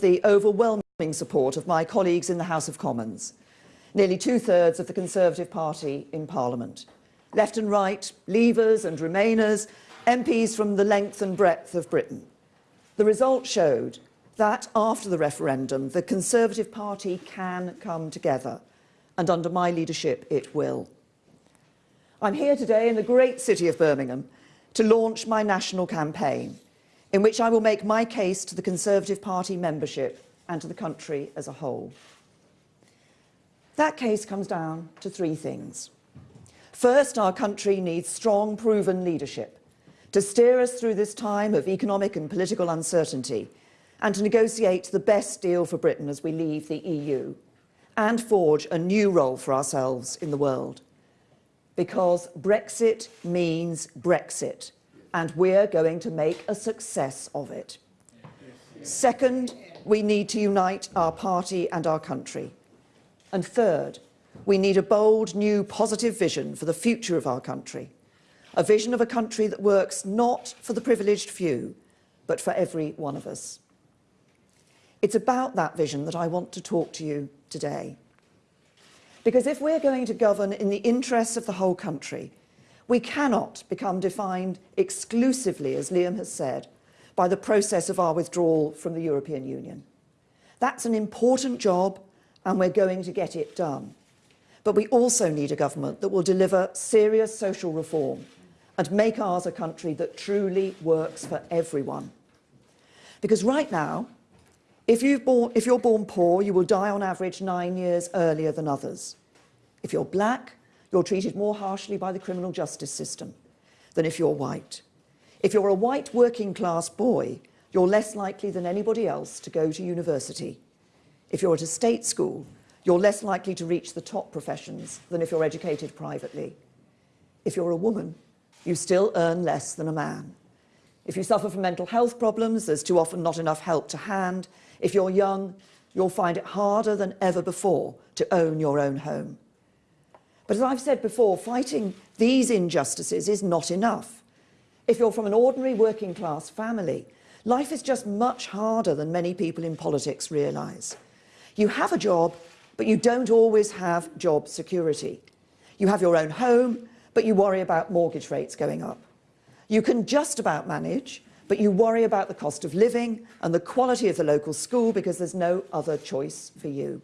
the overwhelming support of my colleagues in the House of Commons, nearly two-thirds of the Conservative Party in Parliament, left and right, Leavers and Remainers, MPs from the length and breadth of Britain. The result showed that after the referendum, the Conservative Party can come together, and under my leadership it will. I'm here today in the great city of Birmingham to launch my national campaign, in which I will make my case to the Conservative Party membership and to the country as a whole. That case comes down to three things. First, our country needs strong, proven leadership to steer us through this time of economic and political uncertainty and to negotiate the best deal for Britain as we leave the EU and forge a new role for ourselves in the world. Because Brexit means Brexit, and we're going to make a success of it. Second, we need to unite our party and our country. And third, we need a bold, new, positive vision for the future of our country. A vision of a country that works not for the privileged few, but for every one of us. It's about that vision that I want to talk to you today. Because if we're going to govern in the interests of the whole country, we cannot become defined exclusively, as Liam has said, by the process of our withdrawal from the European Union. That's an important job and we're going to get it done. But we also need a government that will deliver serious social reform and make ours a country that truly works for everyone. Because right now, if, you've born, if you're born poor, you will die on average nine years earlier than others. If you're black, you're treated more harshly by the criminal justice system than if you're white. If you're a white working class boy, you're less likely than anybody else to go to university. If you're at a state school, you're less likely to reach the top professions than if you're educated privately. If you're a woman, you still earn less than a man. If you suffer from mental health problems, there's too often not enough help to hand, if you're young, you'll find it harder than ever before to own your own home. But as I've said before, fighting these injustices is not enough. If you're from an ordinary working class family, life is just much harder than many people in politics realise. You have a job, but you don't always have job security. You have your own home, but you worry about mortgage rates going up. You can just about manage, but you worry about the cost of living and the quality of the local school because there's no other choice for you.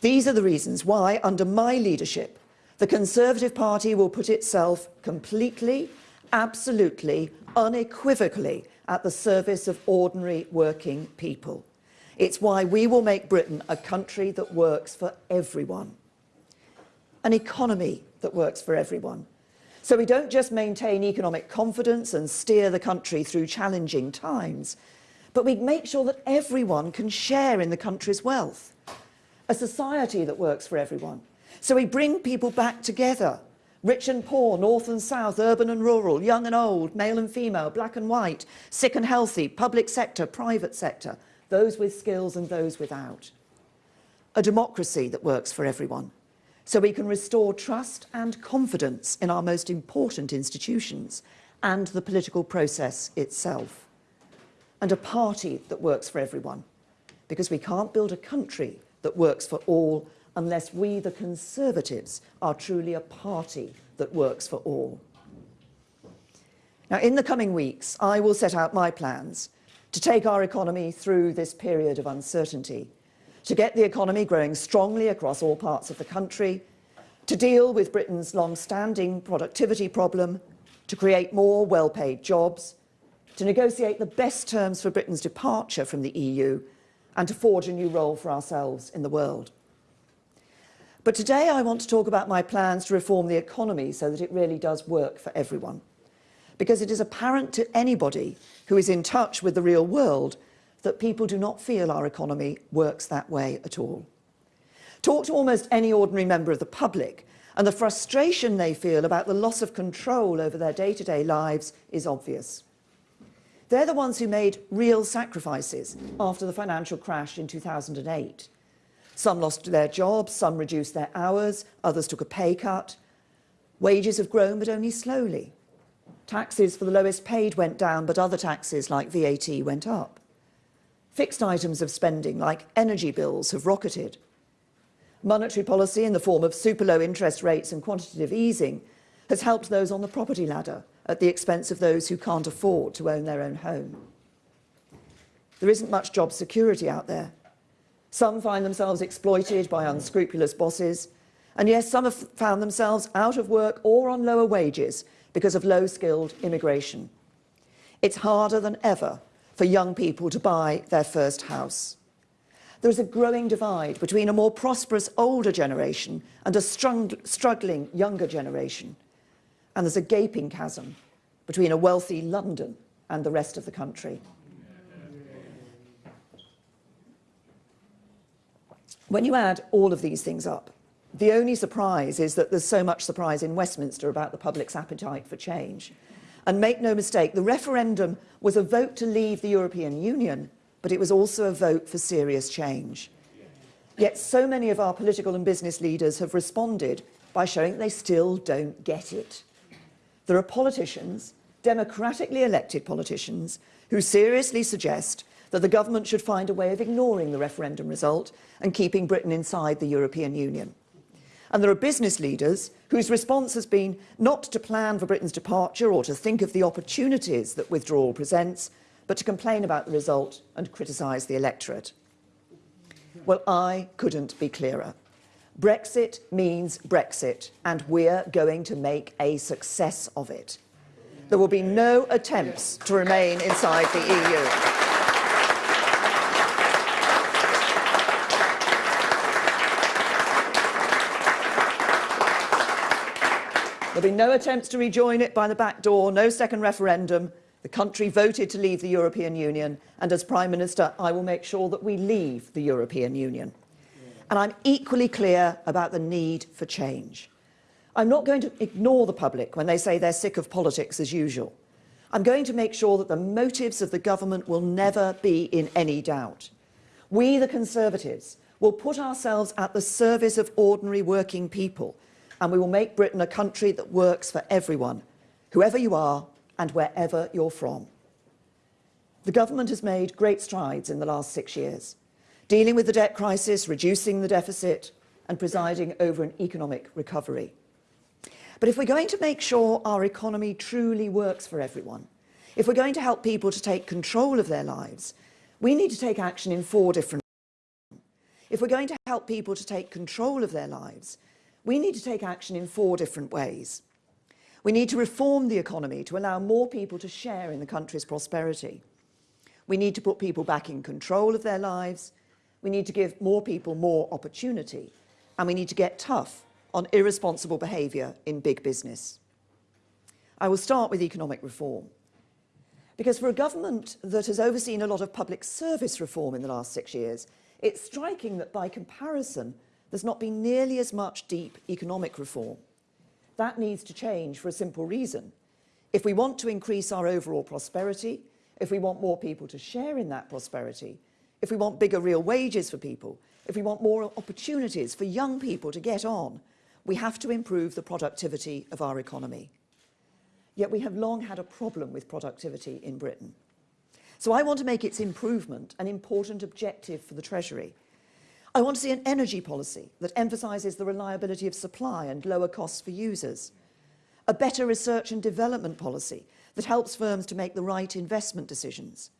These are the reasons why, under my leadership, the Conservative Party will put itself completely, absolutely, unequivocally at the service of ordinary working people. It's why we will make Britain a country that works for everyone. An economy that works for everyone. So we don't just maintain economic confidence and steer the country through challenging times, but we make sure that everyone can share in the country's wealth. A society that works for everyone. So we bring people back together, rich and poor, north and south, urban and rural, young and old, male and female, black and white, sick and healthy, public sector, private sector, those with skills and those without. A democracy that works for everyone so we can restore trust and confidence in our most important institutions and the political process itself. And a party that works for everyone, because we can't build a country that works for all unless we, the Conservatives, are truly a party that works for all. Now, in the coming weeks, I will set out my plans to take our economy through this period of uncertainty to get the economy growing strongly across all parts of the country, to deal with Britain's long-standing productivity problem, to create more well-paid jobs, to negotiate the best terms for Britain's departure from the EU, and to forge a new role for ourselves in the world. But today I want to talk about my plans to reform the economy so that it really does work for everyone. Because it is apparent to anybody who is in touch with the real world that people do not feel our economy works that way at all. Talk to almost any ordinary member of the public and the frustration they feel about the loss of control over their day-to-day -day lives is obvious. They're the ones who made real sacrifices after the financial crash in 2008. Some lost their jobs, some reduced their hours, others took a pay cut. Wages have grown, but only slowly. Taxes for the lowest paid went down, but other taxes like VAT went up. Fixed items of spending like energy bills have rocketed. Monetary policy in the form of super low interest rates and quantitative easing has helped those on the property ladder at the expense of those who can't afford to own their own home. There isn't much job security out there. Some find themselves exploited by unscrupulous bosses, and yes, some have found themselves out of work or on lower wages because of low-skilled immigration. It's harder than ever for young people to buy their first house. There is a growing divide between a more prosperous older generation and a struggling younger generation. And there's a gaping chasm between a wealthy London and the rest of the country. When you add all of these things up, the only surprise is that there's so much surprise in Westminster about the public's appetite for change. And make no mistake, the referendum was a vote to leave the European Union, but it was also a vote for serious change. Yet so many of our political and business leaders have responded by showing they still don't get it. There are politicians, democratically elected politicians, who seriously suggest that the government should find a way of ignoring the referendum result and keeping Britain inside the European Union. And there are business leaders whose response has been not to plan for Britain's departure or to think of the opportunities that withdrawal presents, but to complain about the result and criticise the electorate. Well, I couldn't be clearer. Brexit means Brexit, and we're going to make a success of it. There will be no attempts to remain inside the EU. There'll be no attempts to rejoin it by the back door, no second referendum. The country voted to leave the European Union, and as Prime Minister, I will make sure that we leave the European Union. And I'm equally clear about the need for change. I'm not going to ignore the public when they say they're sick of politics as usual. I'm going to make sure that the motives of the government will never be in any doubt. We, the Conservatives, will put ourselves at the service of ordinary working people and we will make Britain a country that works for everyone, whoever you are and wherever you're from. The government has made great strides in the last six years, dealing with the debt crisis, reducing the deficit and presiding over an economic recovery. But if we're going to make sure our economy truly works for everyone, if we're going to help people to take control of their lives, we need to take action in four different If we're going to help people to take control of their lives, we need to take action in four different ways. We need to reform the economy to allow more people to share in the country's prosperity. We need to put people back in control of their lives. We need to give more people more opportunity. And we need to get tough on irresponsible behaviour in big business. I will start with economic reform. Because for a government that has overseen a lot of public service reform in the last six years, it's striking that by comparison, there's not been nearly as much deep economic reform. That needs to change for a simple reason. If we want to increase our overall prosperity, if we want more people to share in that prosperity, if we want bigger real wages for people, if we want more opportunities for young people to get on, we have to improve the productivity of our economy. Yet we have long had a problem with productivity in Britain. So I want to make its improvement an important objective for the Treasury I want to see an energy policy that emphasises the reliability of supply and lower costs for users. A better research and development policy that helps firms to make the right investment decisions.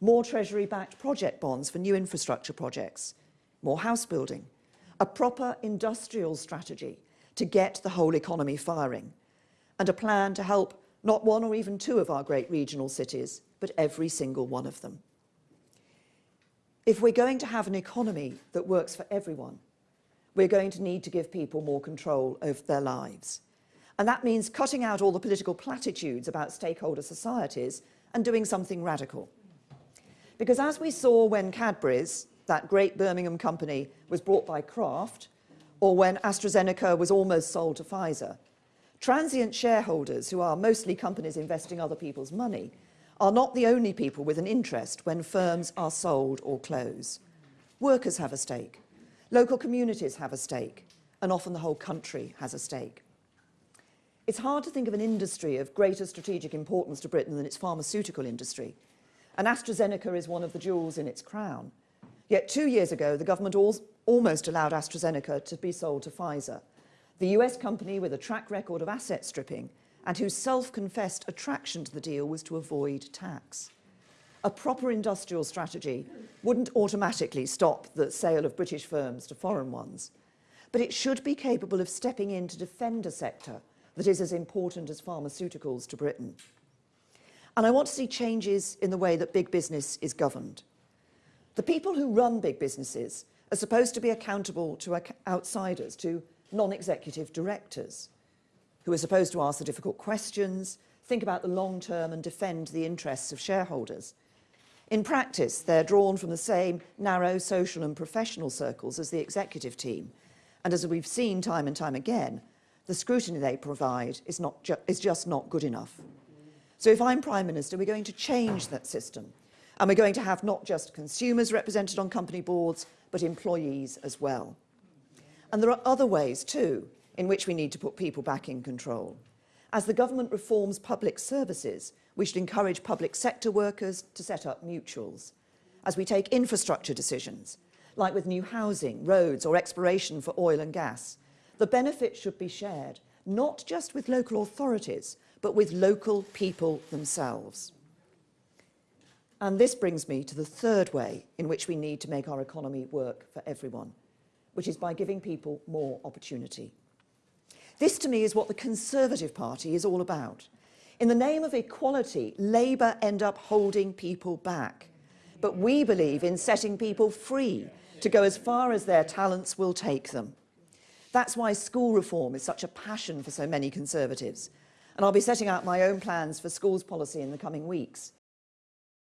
More Treasury-backed project bonds for new infrastructure projects. More house building. A proper industrial strategy to get the whole economy firing. And a plan to help not one or even two of our great regional cities, but every single one of them. If we're going to have an economy that works for everyone, we're going to need to give people more control over their lives. And that means cutting out all the political platitudes about stakeholder societies and doing something radical. Because as we saw when Cadbury's, that great Birmingham company, was bought by Kraft, or when AstraZeneca was almost sold to Pfizer, transient shareholders, who are mostly companies investing other people's money, are not the only people with an interest when firms are sold or close. Workers have a stake, local communities have a stake, and often the whole country has a stake. It's hard to think of an industry of greater strategic importance to Britain than its pharmaceutical industry. And AstraZeneca is one of the jewels in its crown. Yet two years ago, the government al almost allowed AstraZeneca to be sold to Pfizer, the US company with a track record of asset stripping and whose self-confessed attraction to the deal was to avoid tax. A proper industrial strategy wouldn't automatically stop the sale of British firms to foreign ones, but it should be capable of stepping in to defend a sector that is as important as pharmaceuticals to Britain. And I want to see changes in the way that big business is governed. The people who run big businesses are supposed to be accountable to outsiders, to non-executive directors, who are supposed to ask the difficult questions, think about the long term and defend the interests of shareholders. In practice, they're drawn from the same narrow social and professional circles as the executive team. And as we've seen time and time again, the scrutiny they provide is, not ju is just not good enough. So if I'm Prime Minister, we're going to change that system. And we're going to have not just consumers represented on company boards, but employees as well. And there are other ways too in which we need to put people back in control. As the government reforms public services, we should encourage public sector workers to set up mutuals. As we take infrastructure decisions, like with new housing, roads or exploration for oil and gas, the benefits should be shared, not just with local authorities, but with local people themselves. And this brings me to the third way in which we need to make our economy work for everyone, which is by giving people more opportunity. This to me is what the Conservative Party is all about. In the name of equality, Labour end up holding people back. But we believe in setting people free to go as far as their talents will take them. That's why school reform is such a passion for so many Conservatives. And I'll be setting out my own plans for schools policy in the coming weeks.